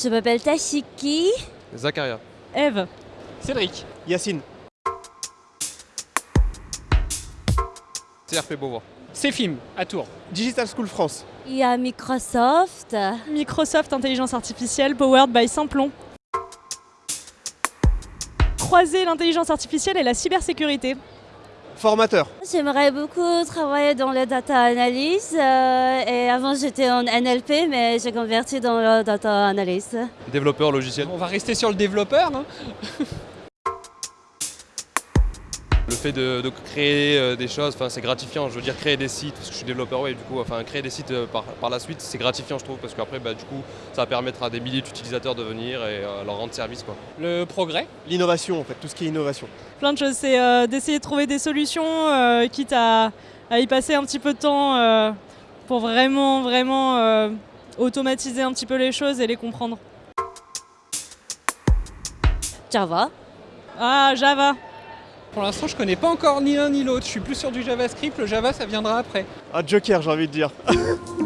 Je m'appelle Tashiki. Zacharia. Eve. Cédric. Yacine. CRP Beauvoir. C'est film à Tours. Digital School France. Il y a Microsoft. Microsoft Intelligence Artificielle Powered by Samplon. Croiser l'intelligence artificielle et la cybersécurité. Formateur. J'aimerais beaucoup travailler dans le data analyse. euh, et avant, j'étais en NLP, mais j'ai converti dans le data analyse. Développeur logiciel. On va rester sur le développeur. hein. Le fait de, de créer euh, des choses, enfin, c'est gratifiant. Je veux dire, créer des sites, parce que je suis développeur web, du coup, enfin, créer des sites euh, par, par la suite, c'est gratifiant, je trouve, parce qu'après, bah, du coup, ça va permettre à des milliers d'utilisateurs de venir et euh, leur rendre service. Quoi. Le progrès? L'innovation en fait, tout ce qui est innovation. Plein de choses. C'est euh, d'essayer de trouver des solutions, euh, quitte à, à y passer un petit peu de temps euh, pour vraiment, vraiment euh, automatiser un petit peu les choses et les comprendre. Java. Ah, Java. Pour l'instant, je connais pas encore ni l'un ni l'autre. Je suis plus sur du JavaScript. Le Java, ça viendra après. Ah, Joker, j'ai envie de dire.